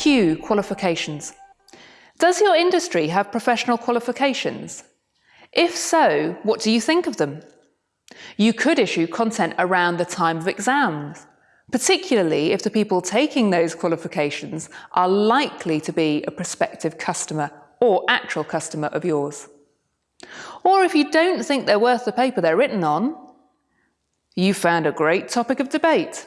Q. Qualifications. Does your industry have professional qualifications? If so, what do you think of them? You could issue content around the time of exams, particularly if the people taking those qualifications are likely to be a prospective customer or actual customer of yours. Or if you don't think they're worth the paper they're written on, you found a great topic of debate.